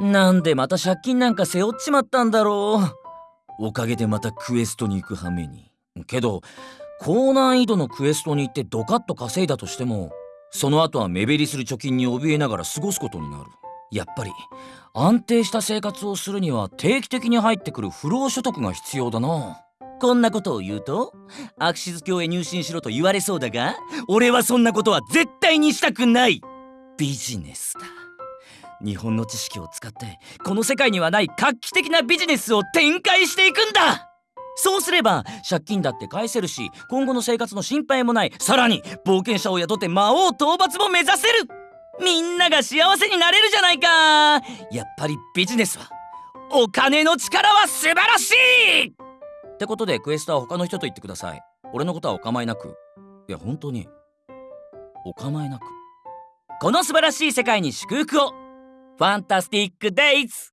なんでまた借金なんか背負っちまったんだろう。おかげでまたクエストに行く羽目に。けど高難易度のクエストに行ってドカッと稼いだとしてもその後は目減りする貯金に怯えながら過ごすことになる。やっぱり安定した生活をするには定期的に入ってくる不労所得が必要だな。こんなことを言うとアクシズ教へ入信しろと言われそうだが俺はそんなことは絶対にしたくない。ビジネスだ。日本の知識を使ってこの世界にはない画期的なビジネスを展開していくんだ。そうすれば借金だって返せるし今後の生活の心配もない。さらに冒険者を雇って魔王討伐も目指せる。みんなが幸せになれるじゃないか。やっぱりビジネスはお金の力は素晴らしい。ってことでクエストは他の人と言ってください。俺のことはお構いなく。いや本当にお構いなく。この素晴らしい世界に祝福を。ファンタスティックデイズ！